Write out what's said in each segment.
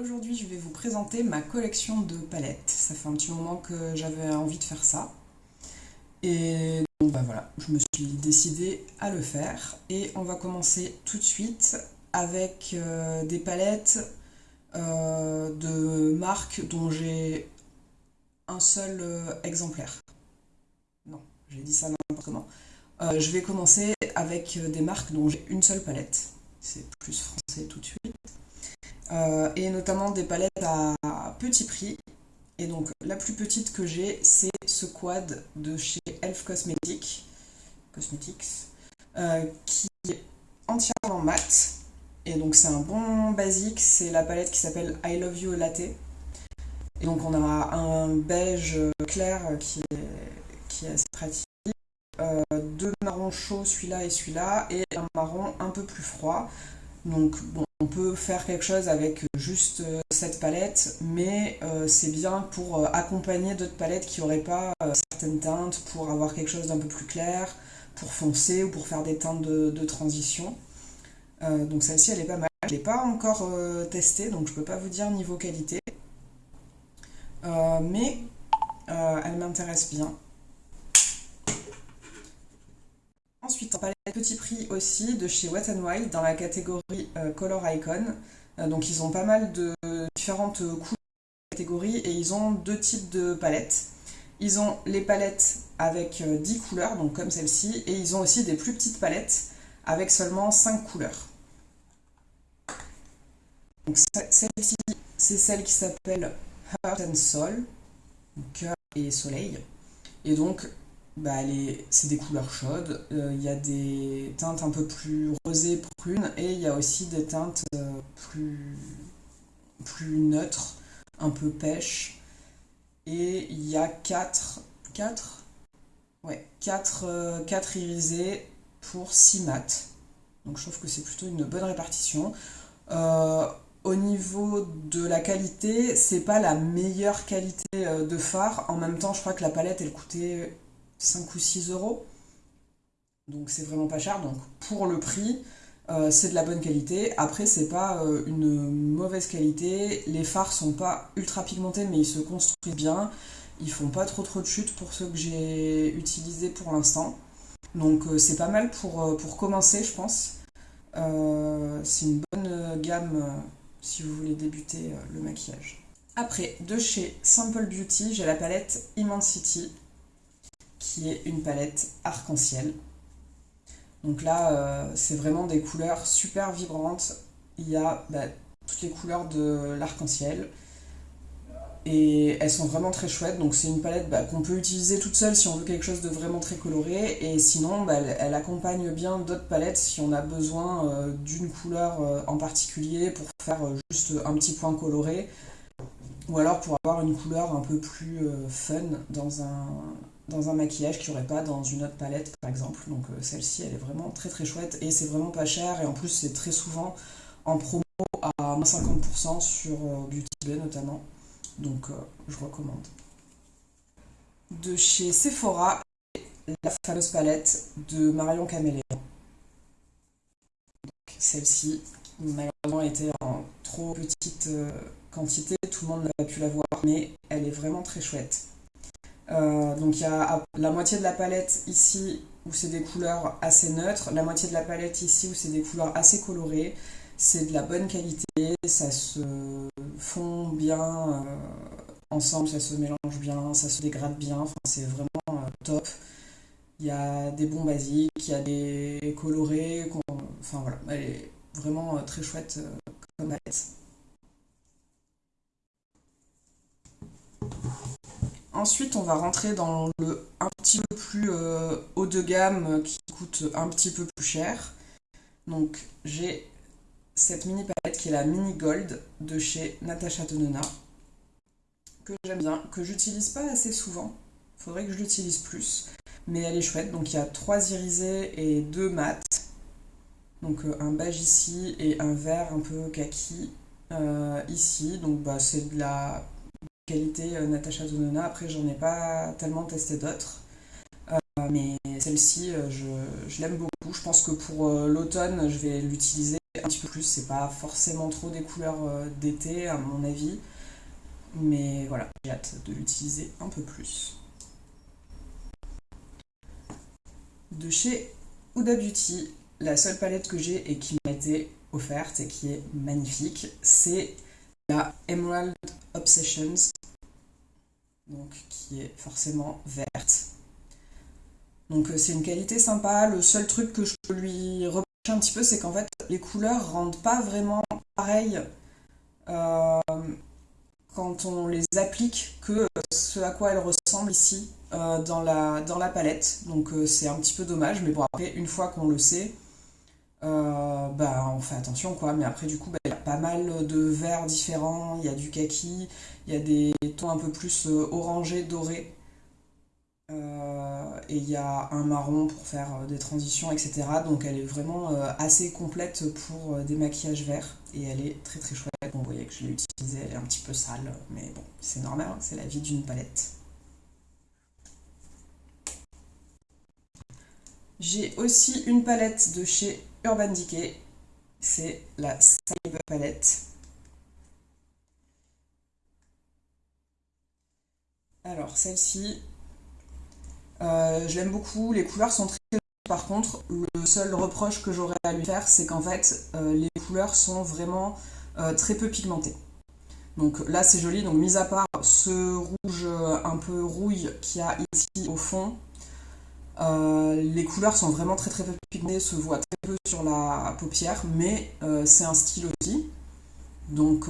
Aujourd'hui, je vais vous présenter ma collection de palettes. Ça fait un petit moment que j'avais envie de faire ça. Et donc bah voilà, je me suis décidée à le faire. Et on va commencer tout de suite avec euh, des palettes euh, de marques dont j'ai un seul euh, exemplaire. Non, j'ai dit ça n'importe comment. je vais commencer avec des marques dont j'ai une seule palette. C'est plus français tout de suite. Euh, et notamment des palettes à petit prix. Et donc la plus petite que j'ai, c'est ce quad de chez Elf Cosmetics, Cosmetics euh, qui est entièrement mat. Et donc c'est un bon basique, c'est la palette qui s'appelle I Love You Latte. Et donc on a un beige clair qui est, qui est assez pratique, euh, deux marrons chauds, celui-là et celui-là, et un marron un peu plus froid. Donc bon, on peut faire quelque chose avec juste euh, cette palette, mais euh, c'est bien pour euh, accompagner d'autres palettes qui n'auraient pas certaines teintes, pour avoir quelque chose d'un peu plus clair, pour foncer ou pour faire des teintes de, transition. donc celle-ci, elle est pas mal. Je ne l'ai pas encore testée, donc je ne peux pas vous dire niveau qualité. mais elle m'intéresse bien. Ensuite, petit prix aussi de chez Wet n Wild dans la catégorie euh, Color Icon. Euh, donc ils ont pas mal de différentes couleurs catégories et ils ont deux types de palettes. Ils ont les palettes avec 10 euh, couleurs, donc comme celle-ci, et ils ont aussi des plus petites palettes avec seulement 5 couleurs. Donc celle-ci, c'est celle qui s'appelle Heart and Soul, cœur et soleil. Et donc bah, c'est des couleurs chaudes. Euh, il y a des teintes un peu plus rosées, prunes, et il y a aussi des teintes euh, plus, plus neutres, un peu pêche. Et il y a 4, 4 Ouais, 4, 4 euh, irisés pour 6 mat. Donc je trouve que c'est plutôt une bonne répartition. au niveau de la qualité, c'est pas la meilleure qualité de phare. En même temps, je crois que la palette, elle coûtait 5 ou 6 euros. Donc c'est vraiment pas cher. Donc pour le prix, euh, c'est de la bonne qualité. Après, c'est pas euh, une mauvaise qualité. Les phares sont pas ultra pigmentés, mais ils se construisent bien. Ils font pas trop trop de chute pour ceux que j'ai utilisés pour l'instant. Donc euh, c'est pas mal pour, pour commencer, je pense. c'est une bonne gamme si vous voulez débuter le maquillage. Après, de chez Simple Beauty, j'ai la palette Immensity qui est une palette arc-en-ciel. Donc là, euh, c'est vraiment des couleurs super vibrantes. Il y a bah, toutes les couleurs de l'arc-en-ciel. Et elles sont vraiment très chouettes. Donc c'est une palette bah, qu'on peut utiliser toute seule si on veut quelque chose de vraiment très coloré. Et sinon, bah, elle, accompagne bien d'autres palettes si on a besoin euh, d'une couleur euh, en particulier pour faire juste un petit point coloré. Ou alors pour avoir une couleur un peu plus fun dans un, dans un maquillage qu'il n'y aurait pas dans une autre palette par exemple. Donc euh, celle-ci elle est vraiment très très chouette et c'est vraiment pas cher et en plus c'est très souvent en promo à 50% sur euh, Beauty Bay notamment. Donc euh, je recommande. De chez Sephora, la fameuse palette de Marion Caméléon. Celle-ci malheureusement était en trop petite quantité, tout le monde n'a pas pu la voir mais elle est vraiment très chouette. Euh, donc il y a la moitié de la palette ici où c'est des couleurs assez neutres, la moitié de la palette ici où c'est des couleurs assez colorées. C'est de la bonne qualité, ça se fond bien euh, ensemble, ça se mélange bien, ça se dégrade bien, c'est vraiment euh, top. Il y a des bons basiques, il y a des colorés, enfin voilà, elle est vraiment très chouette comme palette. Ensuite, on va rentrer dans le un petit peu plus euh, haut de gamme qui coûte un petit peu plus cher. Donc, j'ai cette mini palette qui est la Mini Gold de chez Natasha Denona que j'aime bien, que j'utilise pas assez souvent. Faudrait que je l'utilise plus, mais elle est chouette. Donc, il y a trois irisés et deux mat. Donc, euh, un beige ici et un vert un peu kaki euh, ici. Donc, bah, c'est de la qualité euh, Natasha Zonona. Après, j'en ai pas tellement testé d'autres. Euh, mais celle-ci, euh, je, l'aime beaucoup. Je pense que pour l'automne, je vais l'utiliser un petit peu plus. C'est pas forcément trop des couleurs d'été, à mon avis. Mais voilà, j'ai hâte de l'utiliser un peu plus. De chez Huda Beauty, la seule palette que j'ai et qui m'a été offerte et qui est magnifique, c'est la Emerald Obsessions, donc qui est forcément verte. Donc euh, c'est une qualité sympa. Le seul truc que je lui reprocher un petit peu, c'est qu'en fait les couleurs rendent pas vraiment pareil euh, quand on les applique que ce à quoi elles ressemblent ici euh, dans, la, dans la palette. Donc c'est un petit peu dommage, mais bon après une fois qu'on le sait, bah, on fait attention quoi. Mais après du coup bah, pas mal de verts différents, il y a du kaki, il y a des tons un peu plus orangés, dorés. Euh, et il y a un marron pour faire euh, des transitions, etc. Donc elle est vraiment euh, assez complète pour des maquillages verts et elle est très très chouette. Vous voyez que je l'ai utilisée, elle est un petit peu sale, mais bon, c'est normal, hein, c'est la vie d'une palette. J'ai aussi une palette de chez Urban Decay, c'est la Cyber Palette. Alors celle-ci, euh, je l'aime beaucoup, les couleurs sont très par contre, le seul reproche que j'aurais à lui faire, c'est qu'en fait, euh, les couleurs sont vraiment euh, très peu pigmentées. Donc là, c'est joli. Donc, mis à part ce rouge un peu rouille qu'il y a ici au fond, les couleurs sont vraiment très très peu pigmentées, se voient très peu sur la paupière, mais c'est un style aussi. Donc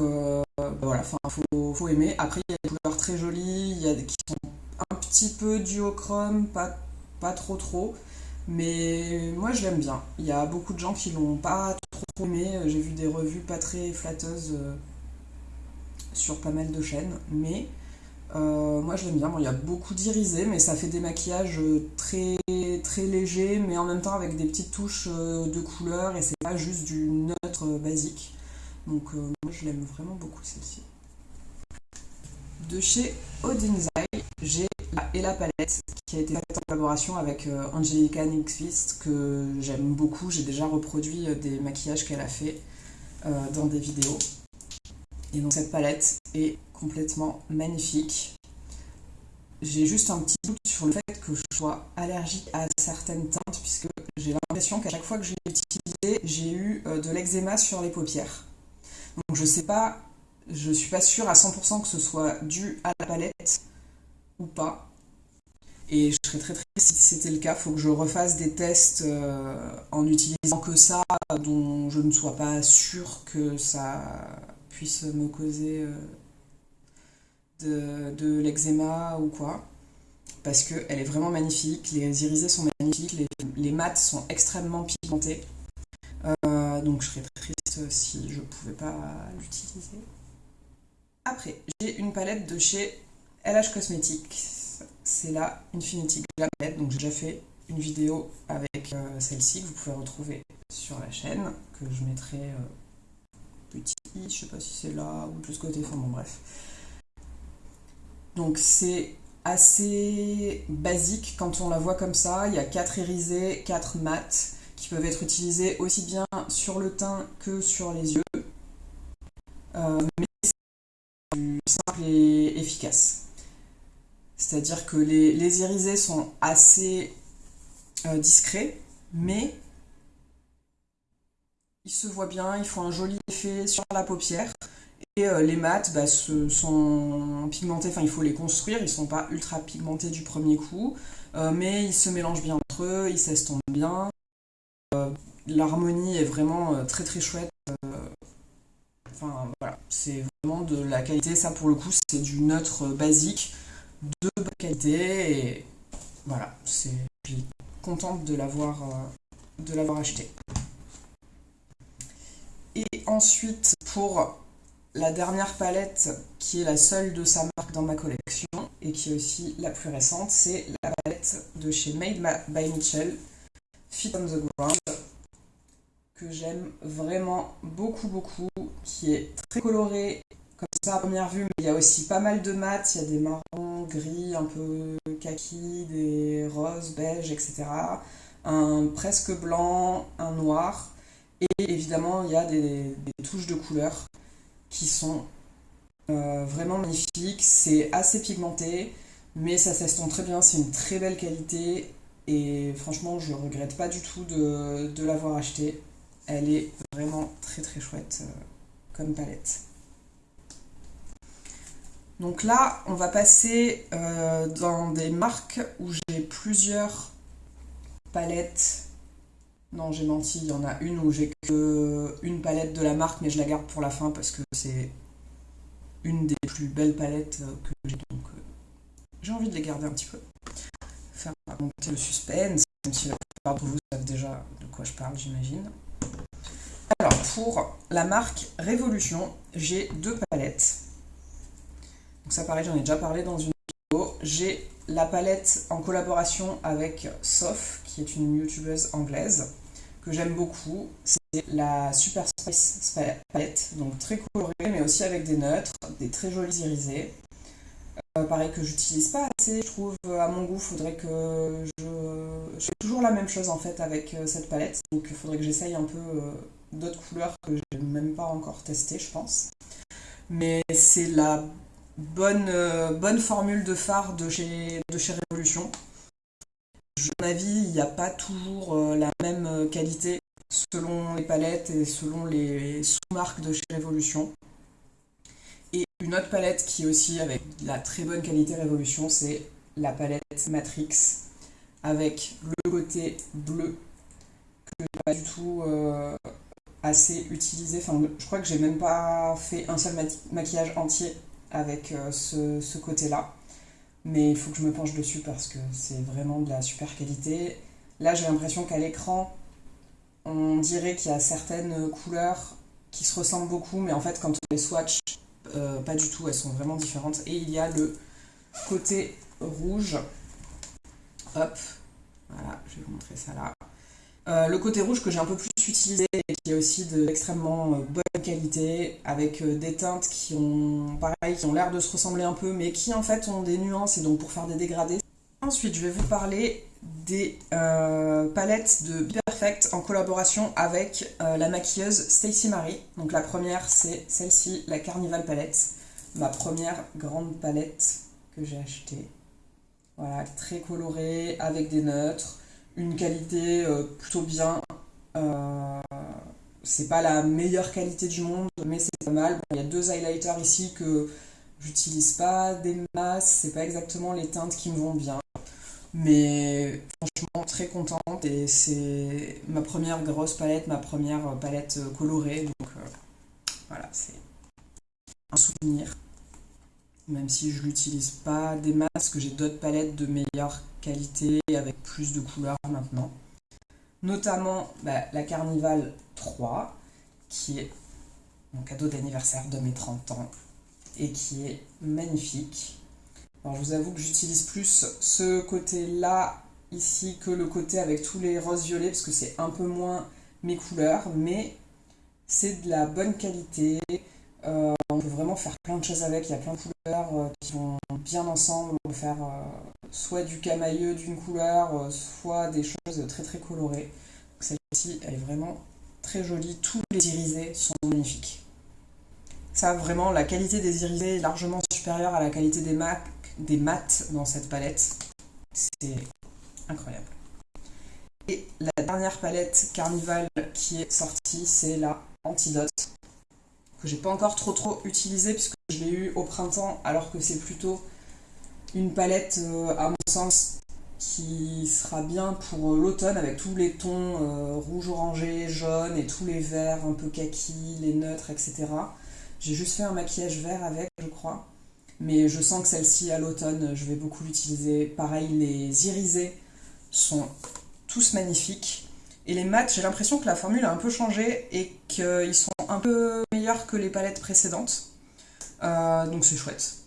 voilà, il faut, aimer. Après, il y a des couleurs très jolies, il y a des qui sont un petit peu duochrome, pas, pas trop trop. Mais moi je l'aime bien. Il y a beaucoup de gens qui l'ont pas trop aimé. J'ai vu des revues pas très flatteuses euh, sur pas mal de chaînes. Mais euh, moi je l'aime bien. Bon, il y a beaucoup d'irisés, mais ça fait des maquillages très, très légers, mais en même temps avec des petites touches euh, de couleur et c'est pas juste du neutre basique. Donc moi je l'aime vraiment beaucoup celle-ci. De chez Odinzai, j'ai la Ella Palette qui a été faite en collaboration avec euh, Angelica Nyqvist que j'aime beaucoup. J'ai déjà reproduit euh, des maquillages qu'elle a fait euh, dans des vidéos. Et donc cette palette est complètement magnifique. J'ai juste un petit doute sur le fait que je sois allergique à certaines teintes puisque j'ai l'impression qu'à chaque fois que je l'ai utilisé, j'ai eu de l'eczéma sur les paupières. Donc je sais pas, je suis pas sûre à 100% que ce soit dû à la palette ou pas. Et je serais très triste si c'était le cas. Il faut que je refasse des tests euh, en utilisant que ça, dont je ne sois pas sûre que ça puisse me causer euh, de, de l'eczéma ou quoi. Parce qu'elle est vraiment magnifique, les irisés sont magnifiques, les, les sont extrêmement pigmentés. Euh, donc je serais triste si je pouvais pas l'utiliser. Après, j'ai une palette de chez LH Cosmetics, c'est la Infinity Glam Palette. Donc j'ai déjà fait une vidéo avec euh, celle-ci que vous pouvez retrouver sur la chaîne, que je mettrai euh, petit je sais pas si c'est là ou de ce côté, enfin bon bref. Donc c'est assez basique quand on la voit comme ça. Il y a 4 irisés, 4 mat qui peuvent être utilisés aussi bien sur le teint que sur les yeux. Euh, mais c'est simple et efficace. C'est-à-dire que les, irisés sont assez euh, discrets, mais ils se voient bien, ils font un joli effet sur la paupière. Et euh, les mats bah, sont pigmentés, enfin il faut les construire, ils ne sont pas ultra pigmentés du premier coup, euh, mais ils se mélangent bien entre eux, ils s'estompent bien. L'harmonie est vraiment très très chouette. Enfin voilà, c'est vraiment de la qualité, ça pour le coup c'est du neutre basique de bonne qualité et voilà, c'est, je suis contente de l'avoir, euh, de l'avoir acheté. Et ensuite, pour la dernière palette, qui est la seule de sa marque dans ma collection, et qui est aussi la plus récente, c'est la palette de chez Made by Mitchell, Fit on the Ground, que j'aime vraiment beaucoup beaucoup, qui est très colorée comme ça à première vue, mais il y a aussi pas mal de mat, il y a des marrons, gris, un peu kaki, des roses, beiges, etc. Un presque blanc, un noir, Et évidemment, il y a des, touches de couleurs qui sont euh, vraiment magnifiques. C'est assez pigmenté, mais ça s'estompe très bien. C'est une très belle qualité. Et franchement, je regrette pas du tout de, l'avoir acheté. Elle est vraiment très très chouette euh, comme palette. Donc là, on va passer euh, dans des marques où j'ai plusieurs palettes. Non, j'ai menti, il y en a une où j'ai que une palette de la marque, mais je la garde pour la fin parce que c'est une des plus belles palettes euh, que j'ai. Donc euh, j'ai envie de les garder un petit peu. Faire monter le suspense, même si la plupart d'entre vous savent déjà de quoi je parle, j'imagine. Alors, pour la marque Révolution, j'ai deux palettes. Donc ça pareil, j'en ai déjà parlé dans une vidéo. J'ai la palette en collaboration avec Sof, qui est une youtubeuse anglaise, que j'aime beaucoup. C'est la Super Spice palette, donc très colorée, mais aussi avec des neutres, des très jolis irisés. Euh, pareil que j'utilise pas assez, je trouve, à mon goût, faudrait que je... Je toujours la même chose en fait avec euh, cette palette, donc il faudrait que j'essaye un peu euh, d'autres couleurs que j'ai même pas encore testées, je pense. Mais c'est la bonne, euh, bonne formule de phare de chez, Révolution. À mon avis, il n'y a pas toujours euh, la même euh, qualité selon les palettes et selon les sous-marques de chez Révolution. Et une autre palette qui est aussi avec la très bonne qualité Révolution, c'est la palette Matrix avec le côté bleu que j'ai pas du tout assez utilisé. Enfin, je crois que j'ai même pas fait un seul maquillage entier avec euh, ce, côté-là. Mais il faut que je me penche dessus parce que c'est vraiment de la super qualité. Là, j'ai l'impression qu'à l'écran, on dirait qu'il y a certaines couleurs qui se ressemblent beaucoup, mais en fait, quand on les swatch, euh, pas du tout, elles sont vraiment différentes. Et il y a le côté rouge. Hop, voilà, je vais vous montrer ça là. Euh, le côté rouge que j'ai un peu plus utilisé et qui est aussi d'extrêmement euh, bonne qualité, avec euh, des teintes qui ont pareil, qui ont l'air de se ressembler un peu, mais qui en fait ont des nuances et donc pour faire des dégradés. Ensuite, je vais vous parler des palettes de Perfect en collaboration avec la maquilleuse Stacy Marie. Donc la première, c'est celle-ci, la Carnival Palette, ma première grande palette que j'ai achetée. Voilà, très colorée, avec des neutres une qualité euh, plutôt bien. Euh, c'est pas la meilleure qualité du monde, mais c'est pas mal. il y a deux highlighters ici que j'utilise pas des masses, c'est pas exactement les teintes qui me vont bien. Mais franchement, très contente et c'est ma première grosse palette, ma première palette colorée. Donc euh, voilà, c'est un souvenir même si je l'utilise pas des masses, que j'ai d'autres palettes de meilleure qualité avec plus de couleurs maintenant. Notamment bah, la Carnival 3, qui est mon cadeau d'anniversaire de mes 30 ans et qui est magnifique. Alors je vous avoue que j'utilise plus ce côté-là ici que le côté avec tous les roses violets parce que c'est un peu moins mes couleurs, mais c'est de la bonne qualité. Euh, on peut vraiment faire plein de choses avec, il y a plein de couleurs euh, qui vont bien ensemble. Faire euh, soit du camailleux d'une couleur, soit des choses très très colorées. Celle-ci, elle est vraiment très jolie. Tous les irisés sont magnifiques. Ça, vraiment, la qualité des irisés est largement supérieure à la qualité des, mat dans cette palette. C'est incroyable. Et la dernière palette Carnival qui est sortie, c'est la Antidote que j'ai pas encore trop trop utilisé puisque je l'ai eu au printemps alors que c'est plutôt une palette euh, à mon sens qui sera bien pour euh, l'automne avec tous les tons euh, rouge orangé, jaune et tous les verts un peu kaki, les neutres, etc. J'ai juste fait un maquillage vert avec, je crois. Mais je sens que celle-ci, à l'automne, je vais beaucoup l'utiliser. Pareil, les irisés sont tous magnifiques. Et les mats, j'ai l'impression que la formule a un peu changé et qu'ils sont un peu meilleurs que les palettes précédentes. Donc c'est chouette.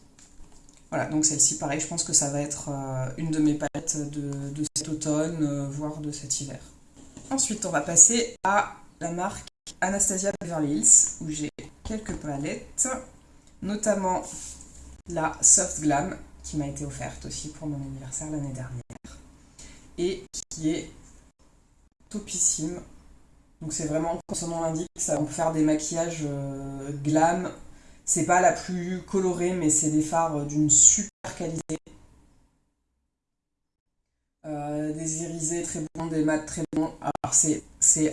Voilà, donc celle-ci, pareil, je pense que ça va être euh, une de mes palettes de, cet automne, euh, voire de cet hiver. Ensuite, on va passer à la marque Anastasia Beverly Hills, où j'ai quelques palettes, notamment la Soft Glam, qui m'a été offerte aussi pour mon anniversaire l'année dernière, et qui est topissime. Donc c'est vraiment, comme son nom l'indique, on peut faire des maquillages glam. C'est pas la plus colorée, mais c'est des fards d'une super qualité. des irisés très bons, des mats très bons. Alors c'est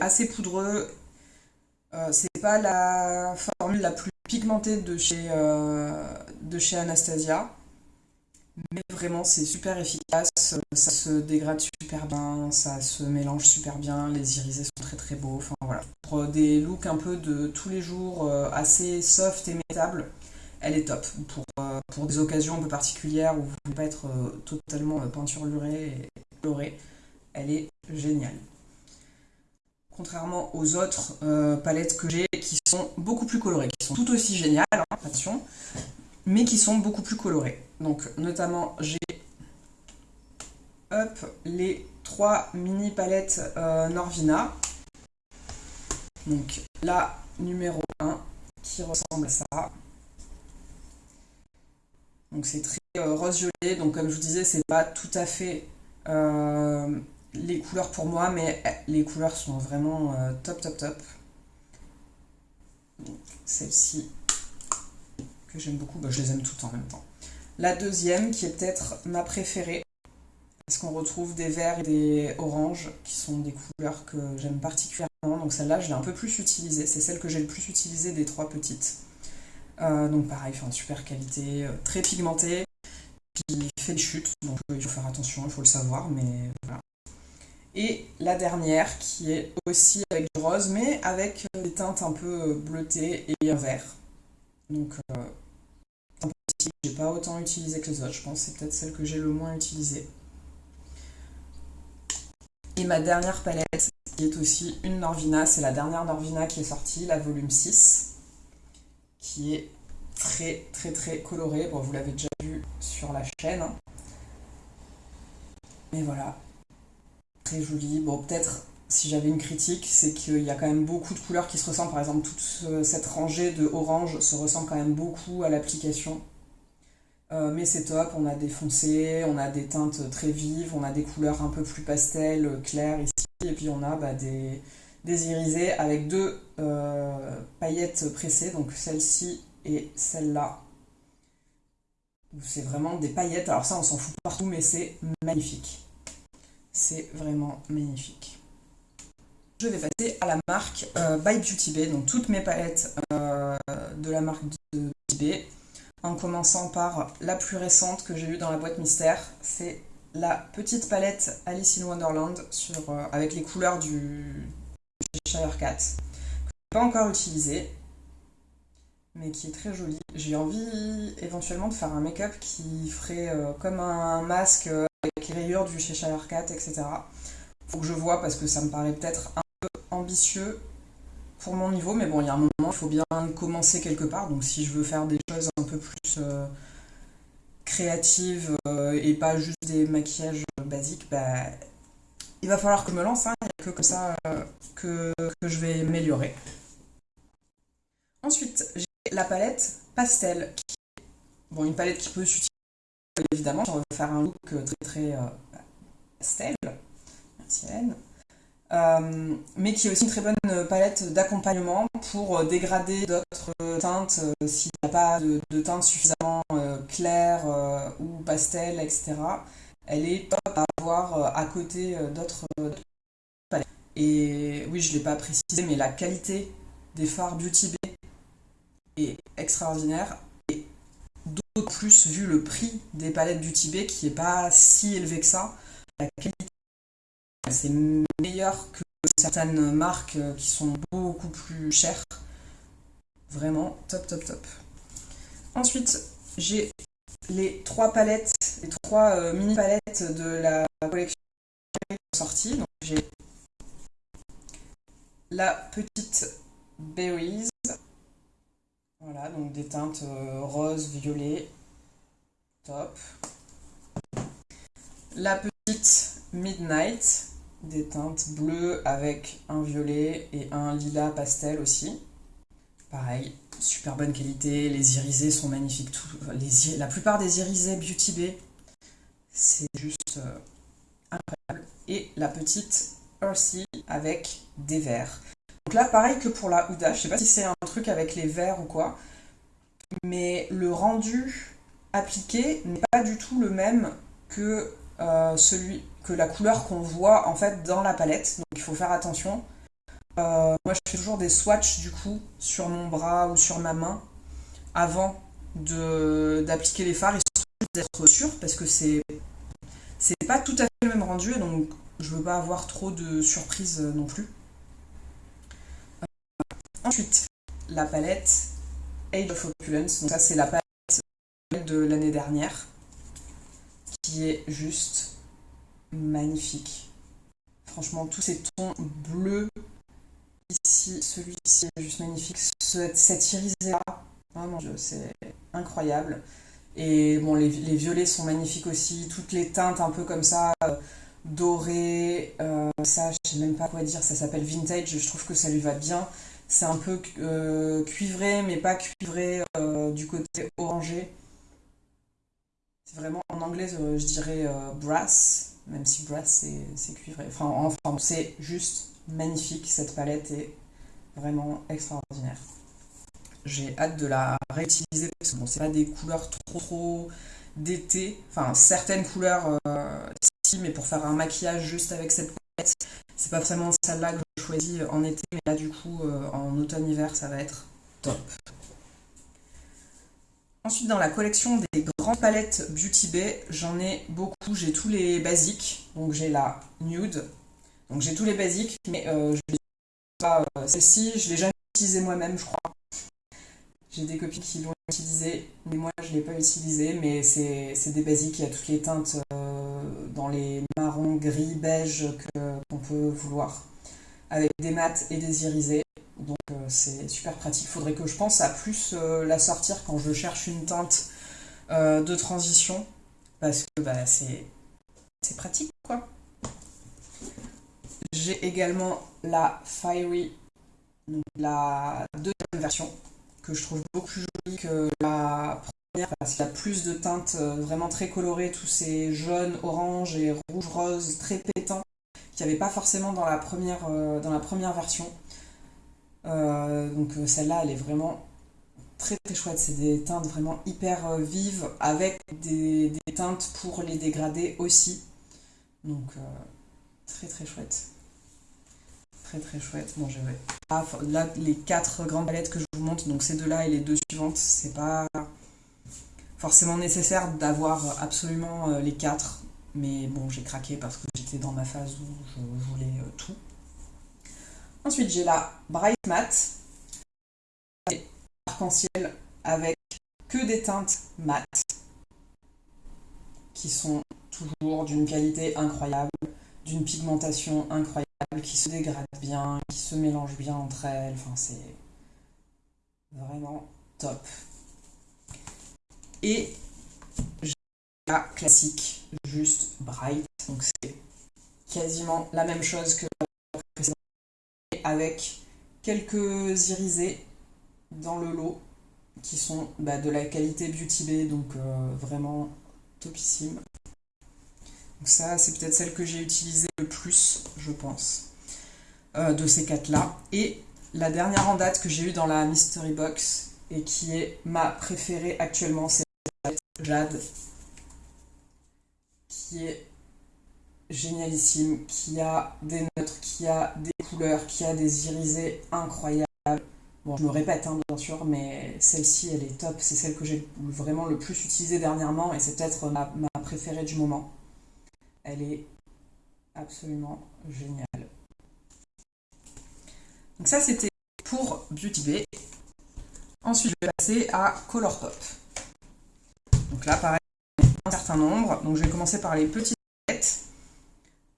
assez poudreux. c'est pas la formule la plus pigmentée de chez Anastasia. Mais vraiment, c'est super efficace, ça se dégrade super bien, ça se mélange super bien, les irisés sont très très beaux. Enfin voilà. Pour des looks un peu de tous les jours, euh, assez soft et mettable, elle est top. Pour, euh, pour des occasions un peu particulières où vous ne voulez pas être euh, totalement peinturluré et coloré, elle est géniale. Contrairement aux autres palettes que j'ai qui sont beaucoup plus colorées, qui sont tout aussi géniales, hein, attention, mais qui sont beaucoup plus colorées. Donc notamment j'ai les trois mini palettes euh, Norvina. Donc la numéro 1 qui ressemble à ça. Donc c'est très euh, rose violet, donc comme je vous disais, c'est pas tout à fait euh, les couleurs pour moi, mais les couleurs sont vraiment top top top. Celle-ci que j'aime beaucoup, bah, je les aime toutes en même temps. La deuxième, qui est peut-être ma préférée, parce qu'on retrouve des verts et des oranges, qui sont des couleurs que j'aime particulièrement. Donc celle-là, je l'ai un peu plus utilisée. C'est celle que j'ai le plus utilisée des trois petites. Euh, donc pareil, super qualité, euh, très pigmentée, qui fait des chutes, donc il faut faire attention, il faut le savoir, mais voilà. Et la dernière, qui est aussi avec du rose, mais avec des teintes un peu bleutées et un vert. Donc, euh, j'ai pas autant utilisé que les autres, je pense c'est peut-être celle que j'ai le moins utilisée. Et ma dernière palette, qui est aussi une Norvina, c'est la dernière Norvina qui est sortie, la volume 6, qui est très très très colorée. Bon, vous l'avez déjà vu sur la chaîne. Mais voilà, très jolie. Bon, peut-être si j'avais une critique, c'est qu'il y a quand même beaucoup de couleurs qui se ressemblent. Par exemple, toute cette rangée de orange se ressemble quand même beaucoup à l'application. Euh, mais c'est top, on a des foncés, on a des teintes très vives, on a des couleurs un peu plus pastel, claires ici, et puis on a bah, des, irisés avec deux euh, paillettes pressées, donc celle-ci et celle-là. C'est vraiment des paillettes, alors ça on s'en fout partout, mais c'est magnifique. C'est vraiment magnifique je vais passer à la marque euh, By Beauty Bay, donc toutes mes palettes euh, de la marque de Beauty Bay, en commençant par la plus récente que j'ai eue dans la boîte mystère, c'est la petite palette Alice in Wonderland sur, euh, avec les couleurs du Shire Cat, que je n'ai pas encore utilisé, mais qui est très jolie. J'ai envie éventuellement de faire un make-up qui ferait comme un masque avec les rayures du Cheshire Cat, etc. Faut que je vois parce que ça me paraît peut-être un ambitieux pour mon niveau, mais bon, il y a un moment, il faut bien commencer quelque part. Donc, si je veux faire des choses un peu plus euh, créatives euh, et pas juste des maquillages basiques, bah, il va falloir que je me lance. Hein. Il n'y a que comme ça euh, que, que, je vais améliorer. Ensuite, j'ai la palette pastel. Qui... Bon, une palette qui peut s'utiliser évidemment si on veut faire un look très très pastel. Merci Hélène. Euh, mais qui est aussi une très bonne palette d'accompagnement pour euh, dégrader d'autres teintes euh, s'il n'y a pas de, teintes suffisamment claires ou pastel, etc. Elle est top à avoir à côté d'autres palettes. Et oui, je ne l'ai pas précisé, mais la qualité des fards Beauty Bay est extraordinaire. Et d'autant plus vu le prix des palettes Beauty Bay qui n'est pas si élevé que ça, la qualité c'est meilleur que certaines marques euh, qui sont beaucoup plus chères. Vraiment top, top, top. Ensuite, j'ai les trois palettes, les trois euh, mini palettes de la collection sortie. Donc j'ai la petite Berries. Voilà, donc des teintes euh, rose, violet. Top. La petite Midnight des teintes bleues avec un violet et un lilas pastel aussi. Pareil, super bonne qualité, les irisés sont magnifiques. la plupart des irisés Beauty Bay, c'est juste euh, incroyable. Et la petite Earthy avec des verts. là, pareil que pour la Huda, je sais pas si c'est un truc avec les verres ou quoi, mais le rendu appliqué n'est pas du tout le même que euh, celui que la couleur qu'on voit en fait dans la palette. Donc il faut faire attention. Euh, moi, je fais toujours des swatchs du coup sur mon bras ou sur ma main avant d'appliquer les fards et d'être sûr parce que c'est pas tout à fait le même rendu donc je veux pas avoir trop de surprises non plus. Ensuite, la palette Age of Opulence. Donc ça, c'est la palette de l'année dernière est juste magnifique. Franchement, tous ces tons bleus ici, celui-ci est juste magnifique. Cette irisé-là, oh mon dieu, c'est incroyable. Et bon, les, violets sont magnifiques aussi. Toutes les teintes un peu comme ça, euh, dorées. Euh, ça, je sais même pas quoi dire. Ça s'appelle vintage. Je trouve que ça lui va bien. C'est un peu euh, cuivré, mais pas cuivré du côté orangé. C'est vraiment, en anglais, euh, je dirais brass, même si brass c'est cuivré. Enfin, enfin c'est juste magnifique. Cette palette est vraiment extraordinaire. J'ai hâte de la réutiliser parce que bon, c'est pas des couleurs trop trop d'été. Enfin, certaines couleurs, si, mais pour faire un maquillage juste avec cette palette, c'est pas vraiment celle-là que je choisis en été, mais là du coup euh, en automne-hiver ça va être top. Ensuite dans la collection des grandes palettes Beauty Bay, j'en ai beaucoup, j'ai tous les basiques, donc j'ai la nude, donc j'ai tous les basiques, mais euh, je pas, euh, celle-ci je l'ai jamais utilisée moi-même je crois. J'ai des copines qui l'ont utilisée, mais moi je ne l'ai pas utilisée, mais c'est des basiques, il y a toutes les teintes dans les marrons, gris, beige qu'on peut vouloir, avec des mats et des irisés. Donc euh, c'est super pratique. Il faudrait que je pense à plus euh, la sortir quand je cherche une teinte euh, de transition, parce que bah, c'est pratique quoi. J'ai également la Fiery, donc la deuxième version, que je trouve beaucoup plus jolie que la parce qu'il y a plus de teintes vraiment très colorées, tous ces jaunes, oranges et rouges, roses très pétants qu'il n'y avait pas forcément dans la première, dans la première version. Euh, donc celle-là, elle est vraiment très très chouette. C'est des teintes vraiment hyper vives avec des, teintes pour les dégrader aussi. Donc très très chouette. Très très chouette. Bon, j'ai ah, là les quatre grandes palettes que je vous montre, donc ces deux-là et les deux suivantes, c'est pas forcément nécessaire d'avoir absolument euh, les quatre, mais bon, j'ai craqué parce que j'étais dans ma phase où je voulais euh, tout. Ensuite, j'ai la Bright Matte, arc-en-ciel avec que des teintes mates qui sont toujours d'une qualité incroyable, d'une pigmentation incroyable, qui se dégradent bien, qui se mélangent bien entre elles. Enfin, c'est vraiment top. Et la classique, juste bright. Donc c'est quasiment la même chose que avec quelques irisés dans le lot qui sont bah, de la qualité Beauty Bay, donc euh, vraiment topissime. Donc ça, c'est peut-être celle que j'ai utilisée le plus, je pense, euh, de ces quatre-là. Et la dernière en date que j'ai eue dans la Mystery Box, et qui est ma préférée actuellement, c'est Jade, qui est génialissime, qui a des neutres, qui a des qui a des irisés incroyables. Bon, je me répète, hein, bien sûr, mais celle-ci, elle est top. C'est celle que j'ai vraiment le plus utilisée dernièrement et c'est peut-être ma, ma préférée du moment. Elle est absolument géniale. Donc ça, c'était pour Beauty Bay. Ensuite, je vais passer à Colourpop. Donc là, pareil, un certain nombre. Donc je vais commencer par les palettes.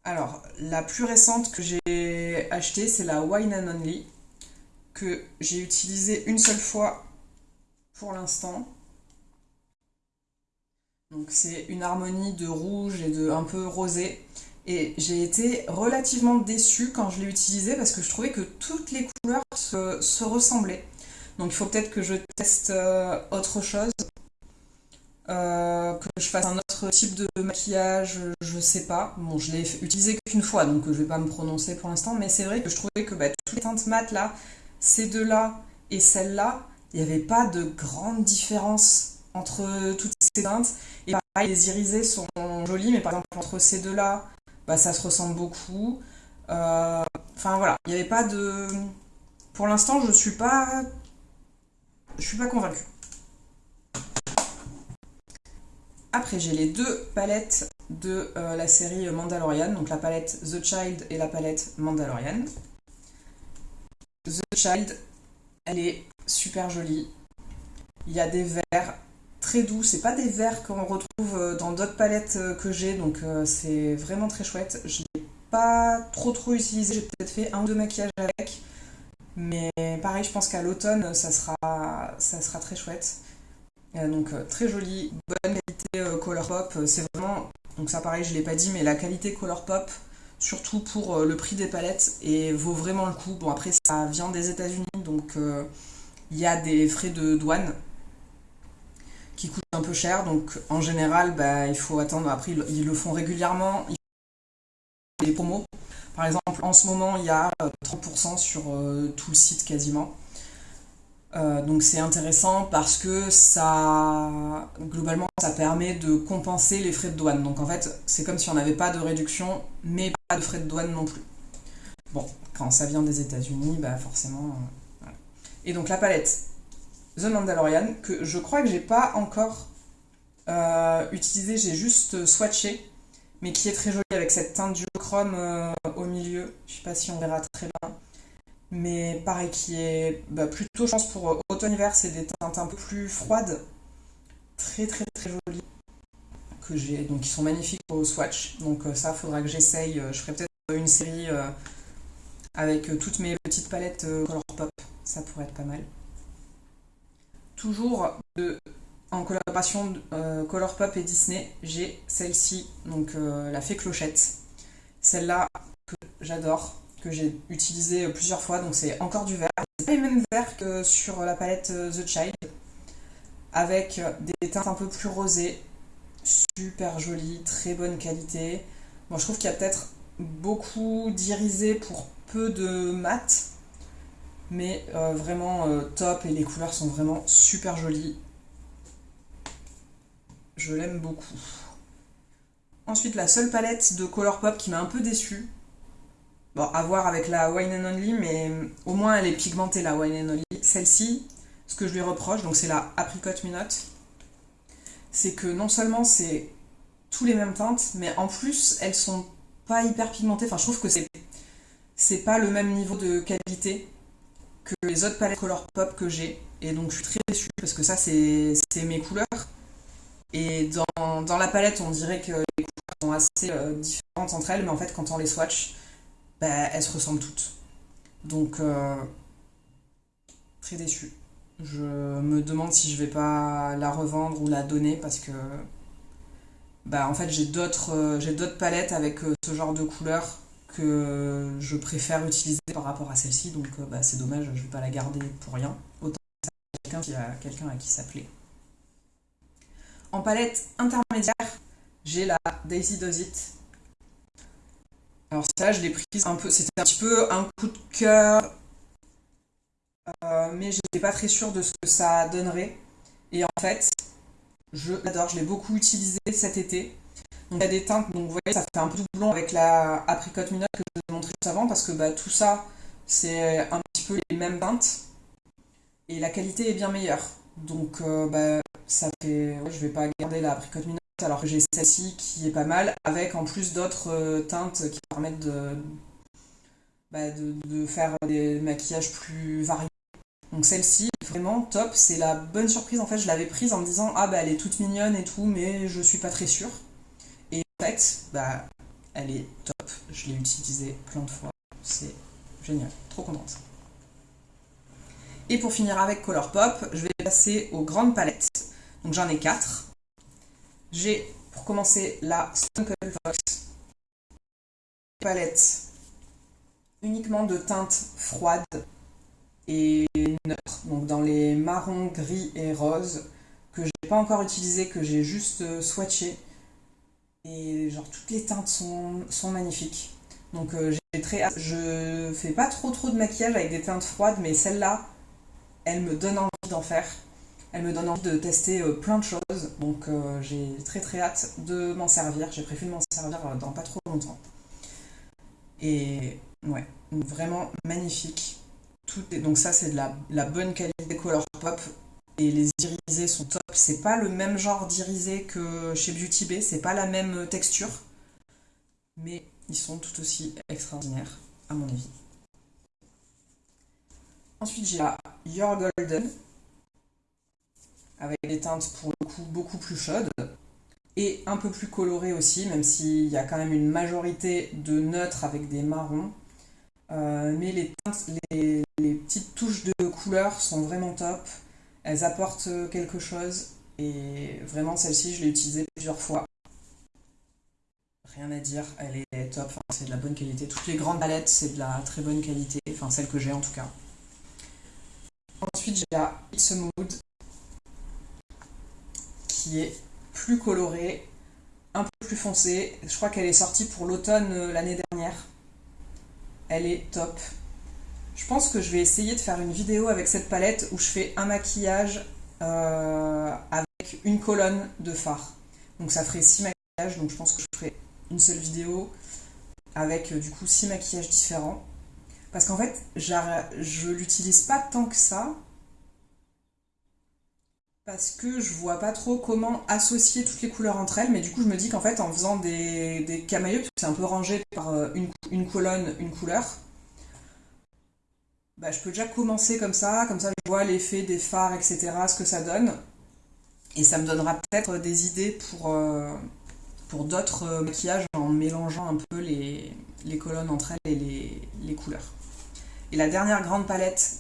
Alors, la plus récente que j'ai achetée, c'est la Wine and Only, que j'ai utilisée une seule fois pour l'instant. Donc c'est une harmonie de rouge et de un peu rosé. Et j'ai été relativement déçue quand je l'ai utilisée parce que je trouvais que toutes les couleurs se, ressemblaient. Donc il faut peut-être que je teste euh, autre chose Euh, que je fasse un autre type de maquillage, je sais pas. Bon, je l'ai utilisé qu'une fois, donc je vais pas me prononcer pour l'instant, mais c'est vrai que je trouvais que bah, toutes les teintes mat là, ces deux-là et celle-là, il n'y avait pas de grande différence entre toutes ces teintes. Et pareil, les irisés sont jolis, mais par exemple entre ces deux-là, bah, ça se ressemble beaucoup. Euh, enfin voilà, il n'y avait pas de... Pour l'instant, je suis pas... Je suis pas convaincue. Après, j'ai les deux palettes de euh, la série Mandalorian, donc la palette The Child et la palette Mandalorian. The Child, elle est super jolie. Il y a des verts très doux, c'est pas des verts qu'on retrouve euh, dans d'autres palettes euh, que j'ai, donc c'est vraiment très chouette. Je l'ai pas trop trop utilisé, j'ai peut-être fait un ou deux maquillages avec, mais pareil, je pense qu'à l'automne, ça sera, ça sera très chouette. Donc très joli, bonne euh, Colourpop, euh, c'est vraiment, donc ça pareil, je l'ai pas dit, mais la qualité Colourpop, surtout pour euh, le prix des palettes, et vaut vraiment le coup. Bon, après, ça vient des États-Unis, donc il y a des frais de douane qui coûtent un peu cher, donc en général, bah, il faut attendre. Après, ils le font régulièrement, ils promos. Par exemple, en ce moment, il y a 30% sur tout le site quasiment. Euh, donc c'est intéressant parce que ça, globalement, ça permet de compenser les frais de douane. Donc en fait, c'est comme si on n'avait pas de réduction, mais pas de frais de douane non plus. Bon, quand ça vient des États-Unis, bah forcément. Euh, Et donc la palette The Mandalorian, que je crois que j'ai pas encore euh, utilisé, j'ai juste swatché, mais qui est très jolie avec cette teinte duochrome au milieu. Je sais pas si on verra très bien mais pareil qui est bah, plutôt je pense pour euh, automne-hiver c'est des teintes un peu plus froides. Très très très jolies. Que j'ai donc qui sont magnifiques au swatch. Donc euh, ça faudra que j'essaye euh, je ferai peut-être une série avec toutes mes petites palettes Colourpop ça pourrait être pas mal. Toujours en collaboration Colourpop et Disney j'ai celle-ci. Donc la fée clochette. Celle-là que j'adore que j'ai utilisé plusieurs fois, donc c'est encore du vert. C'est pas les mêmes verts que sur la palette euh, The Child, avec des teintes un peu plus rosées, super jolies, très bonne qualité. Bon, je trouve qu'il y a peut-être beaucoup d'irisé pour peu de mat, mais euh, vraiment euh, top et les couleurs sont vraiment super jolies. Je l'aime beaucoup. Ensuite, la seule palette de Colourpop qui m'a un peu déçue, Bon, à voir avec la Wine and Only, mais au moins elle est pigmentée la Wine and Only. Celle-ci, ce que je lui reproche, donc c'est la Apricot Minute, c'est que non seulement c'est tous les mêmes teintes, mais en plus elles sont pas hyper pigmentées. Enfin, je trouve que c'est c'est pas le même niveau de qualité que les autres palettes Color Pop que j'ai. Et donc je suis très déçue parce que ça c'est mes couleurs. Et dans, dans, la palette, on dirait que les couleurs sont assez euh, différentes entre elles, mais en fait quand on les swatch, bah, elles se ressemblent toutes. Donc, euh, très déçu. Je me demande si je vais pas la revendre ou la donner parce que bah en fait j'ai d'autres euh, j'ai d'autres palettes avec euh, ce genre de couleurs que je préfère utiliser par rapport à celle-ci donc bah, c'est dommage je vais pas la garder pour rien autant a quelqu'un à qui s'appeler en palette intermédiaire j'ai la Daisy Does It alors ça, je l'ai prise un peu, c'était un petit peu un coup de cœur, euh, mais je n'étais pas très sûre de ce que ça donnerait. Et en fait, je l'adore, je l'ai beaucoup utilisé cet été. Donc il y a des teintes, donc vous voyez, ça fait un peu doublon avec la apricot minute que je vous ai montré juste avant, parce que bah, tout ça, c'est un petit peu les mêmes teintes. Et la qualité est bien meilleure. Donc euh, bah, ça fait... je vais pas garder la apricot minute alors que j'ai celle-ci qui est pas mal, avec en plus d'autres euh, teintes qui permettent bah, de, faire des maquillages plus variés. Donc celle-ci, vraiment top, c'est la bonne surprise. En fait, je l'avais prise en me disant, ah bah elle est toute mignonne et tout, mais je suis pas très sûre. Et en fait, bah elle est top. Je l'ai utilisée plein de fois. C'est génial, trop contente. Et pour finir avec Colourpop, je vais passer aux grandes palettes. Donc j'en ai quatre. J'ai, pour commencer, la Stone Fox palette uniquement de teintes froides et neutres, donc dans les marrons, gris et roses. que j'ai pas encore utilisé, que j'ai juste swatché. Et genre toutes les teintes sont, sont magnifiques. Donc j'ai très Je fais pas trop trop de maquillage avec des teintes froides, mais celle-là, elle me donne envie d'en faire. Elle me donne envie de tester plein de choses. Donc j'ai très très hâte de m'en servir. J'ai prévu de m'en servir dans pas trop longtemps. Et ouais, vraiment magnifique. Donc ça c'est de la, bonne qualité color pop et les irisés sont top. C'est pas le même genre d'irisé que chez Beauty Bay, c'est pas la même texture, mais ils sont tout aussi extraordinaires à mon avis. Ensuite j'ai la Your Golden avec des teintes pour le coup beaucoup plus chaudes et un peu plus colorées aussi, même s'il y a quand même une majorité de neutres avec des marrons. Euh, mais les, teintes, les, petites touches de couleur sont vraiment top. Elles apportent quelque chose. Et vraiment, celle-ci, je l'ai utilisée plusieurs fois. Rien à dire, elle est top. c'est de la bonne qualité. Toutes les grandes palettes, c'est de la très bonne qualité. Enfin, celle que j'ai en tout cas. Ensuite, j'ai la It's a Mood qui est plus colorée, un peu plus foncée. Je crois qu'elle est sortie pour l'automne euh, l'année dernière. Elle est top. Je pense que je vais essayer de faire une vidéo avec cette palette où je fais un maquillage euh, avec une colonne de fard. Donc ça ferait 6 maquillages, donc je pense que je ferai une seule vidéo avec euh, du coup 6 maquillages différents. Parce qu'en fait, je l'utilise pas tant que ça, parce que je vois pas trop comment associer toutes les couleurs entre elles, mais du coup je me dis qu'en fait en faisant des, des camailleux, c'est un peu rangé par euh, une, colonne, une couleur, bah, je peux déjà commencer comme ça, comme ça je vois l'effet des fards, etc., ce que ça donne, et ça me donnera peut-être des idées pour, euh, pour d'autres euh, maquillages en mélangeant un peu les, colonnes entre elles et les, les, couleurs. Et la dernière grande palette,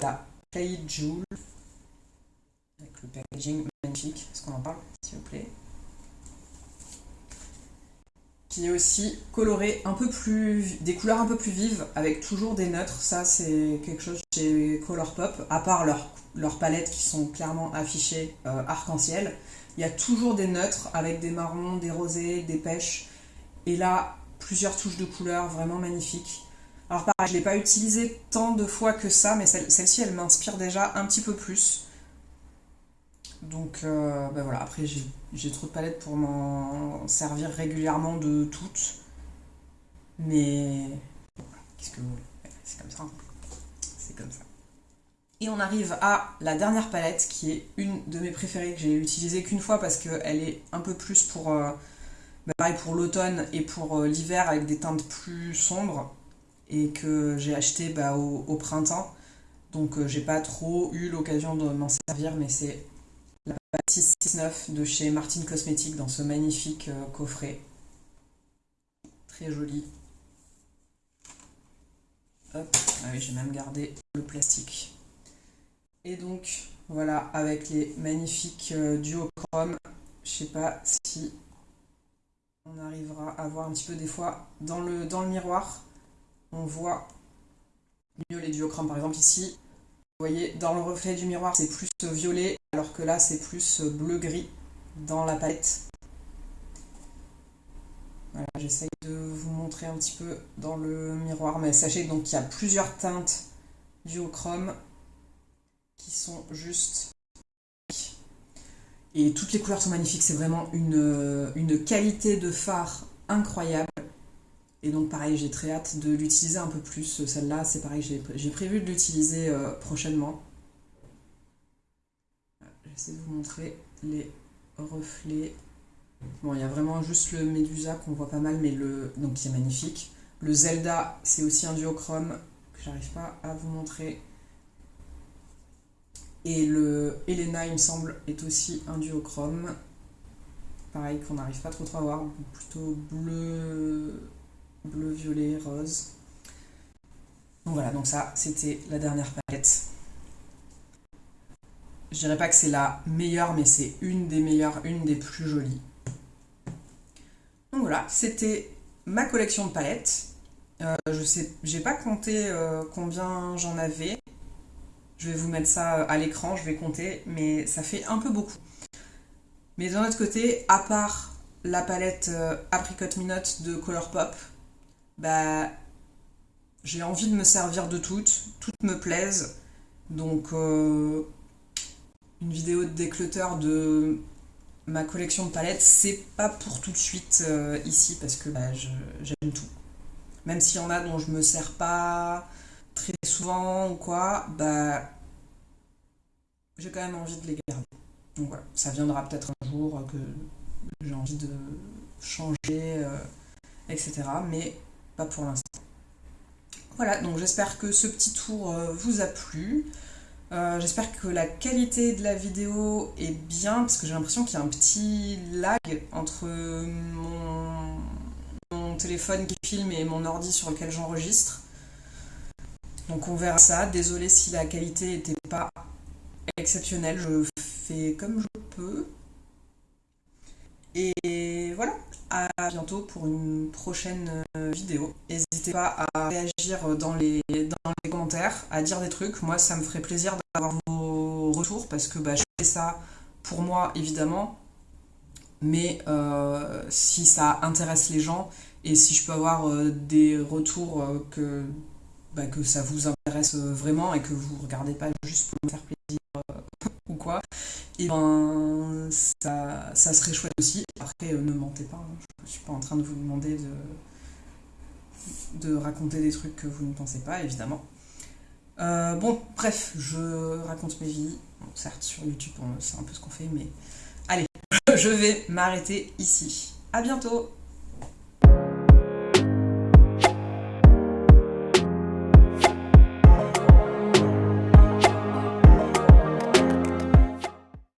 la Play Jewel, le packaging magnifique. Est-ce qu'on en parle, s'il vous plaît? Qui est aussi coloré un peu plus, des couleurs un peu plus vives, avec toujours des neutres. Ça, c'est quelque chose chez Colourpop, à part leurs leur palettes qui sont clairement affichées euh, arc-en-ciel. Il y a toujours des neutres avec des marrons, des rosés, des pêches. Et là, plusieurs touches de couleurs vraiment magnifiques. Alors pareil, je ne l'ai pas utilisé tant de fois que ça, mais celle-ci, elle m'inspire déjà un petit peu plus. Donc euh, ben voilà, après j'ai trop de palettes pour m'en servir régulièrement de toutes. Mais qu'est-ce que vous voulez? C'est comme ça. Hein. C'est comme ça. Et on arrive à la dernière palette qui est une de mes préférées que j'ai utilisée qu'une fois parce qu'elle est un peu plus pour, euh, ben pareil pour l'automne et pour euh, l'hiver avec des teintes plus sombres et que j'ai acheté bah, au, au, printemps. Donc j'ai pas trop eu l'occasion de m'en servir mais c'est la 669 de chez Martin Cosmetics dans ce magnifique euh, coffret. Très joli. Hop, ah j'ai même gardé le plastique. Et donc, voilà, avec les magnifiques euh, duochromes. Je sais pas si on arrivera à voir un petit peu des fois dans le, dans le miroir. On voit mieux les duochromes. Par exemple, ici, vous voyez, dans le reflet du miroir, c'est plus violet, alors que là, c'est plus bleu-gris dans la palette. Voilà, j'essaye de vous montrer un petit peu dans le miroir, mais sachez donc qu'il y a plusieurs teintes duochrome qui sont juste et toutes les couleurs sont magnifiques, c'est vraiment une, une qualité de phare incroyable. Et donc pareil, j'ai très hâte de l'utiliser un peu plus. Celle-là, c'est pareil, j'ai prévu de l'utiliser euh, prochainement. J'essaie de vous montrer les reflets. Bon, il y a vraiment juste le Medusa qu'on voit pas mal, mais le donc c'est magnifique. Le Zelda, c'est aussi un duochrome que j'arrive pas à vous montrer. Et le Elena, il me semble, est aussi un duochrome. Pareil, qu'on n'arrive pas trop, trop à voir, plutôt bleu, bleu, violet, rose. Donc voilà, donc ça, c'était la dernière palette. Je dirais pas que c'est la meilleure, mais c'est une des meilleures, une des plus jolies. Donc voilà, c'était ma collection de palettes. Euh, je sais, j'ai pas compté euh, combien j'en avais. Je vais vous mettre ça à l'écran, je vais compter, mais ça fait un peu beaucoup. Mais d'un autre côté, à part la palette euh, Apricot Minute de Colourpop, bah, j'ai envie de me servir de toutes, toutes me plaisent. Donc, euh, une vidéo de déclutter de ma collection de palettes, c'est pas pour tout de suite euh, ici parce que bah, j'aime tout. Même s'il y en a dont je me sers pas très souvent ou quoi, bah j'ai quand même envie de les garder. Donc voilà, ça viendra peut-être un jour que j'ai envie de changer, euh, etc. Mais pas pour l'instant. Voilà, donc j'espère que ce petit tour euh, vous a plu. Euh, j'espère que la qualité de la vidéo est bien, parce que j'ai l'impression qu'il y a un petit lag entre mon, mon, téléphone qui filme et mon ordi sur lequel j'enregistre. Donc on verra ça. Désolée si la qualité n'était pas exceptionnelle, je fais comme je peux. Et voilà, à bientôt pour une prochaine euh, vidéo. N'hésitez pas à réagir dans les, dans les commentaires, à dire des trucs. Moi, ça me ferait plaisir d'avoir vos retours parce que bah, je fais ça pour moi, évidemment. Mais euh, si ça intéresse les gens et si je peux avoir euh, des retours que, bah, que ça vous intéresse vraiment et que vous regardez pas juste pour me faire plaisir et ben ça, ça serait chouette aussi. Après, euh, ne mentez pas, hein. je ne suis pas en train de vous demander de, de raconter des trucs que vous ne pensez pas, évidemment. Euh, bon, bref, je raconte mes vies. certes, sur YouTube, c'est un peu ce qu'on fait, mais allez, je vais m'arrêter ici. À bientôt